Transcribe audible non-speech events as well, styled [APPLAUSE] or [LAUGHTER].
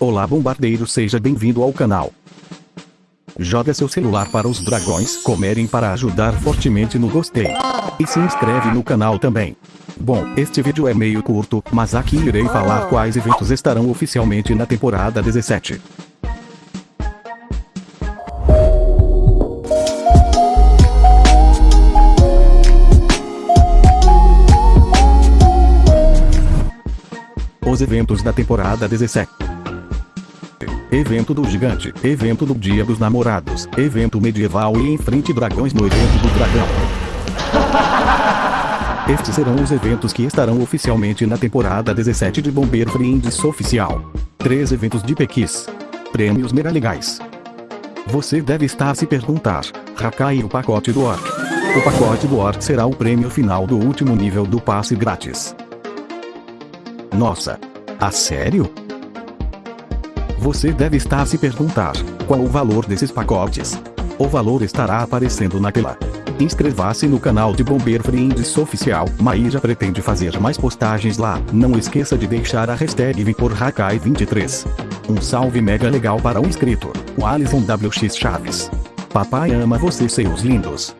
Olá bombardeiro seja bem-vindo ao canal. Joga seu celular para os dragões comerem para ajudar fortemente no gostei. E se inscreve no canal também. Bom, este vídeo é meio curto, mas aqui irei falar quais eventos estarão oficialmente na temporada 17. Os eventos da temporada 17. Evento do Gigante, Evento do Dia dos Namorados, Evento Medieval e Enfrente Dragões no Evento do Dragão. [LAUGHS] Estes serão os eventos que estarão oficialmente na temporada 17 de Bombeiro Friends Oficial. Três eventos de Pequis. Prêmios mega legais. Você deve estar se perguntar, Hakai o pacote do Orc. O pacote do Orc será o prêmio final do último nível do passe grátis. Nossa! A sério? Você deve estar se perguntar, qual o valor desses pacotes? O valor estará aparecendo na tela. Inscreva-se no canal de Bombeiro Friends Oficial, Maíra pretende fazer mais postagens lá, não esqueça de deixar a hashtag VimPorHakai23. Um salve mega legal para o inscrito, o Alisson WX Chaves. Papai ama você seus lindos.